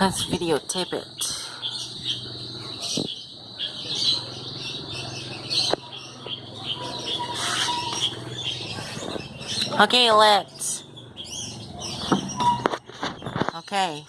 Let's videotape it. Okay, let's. Okay.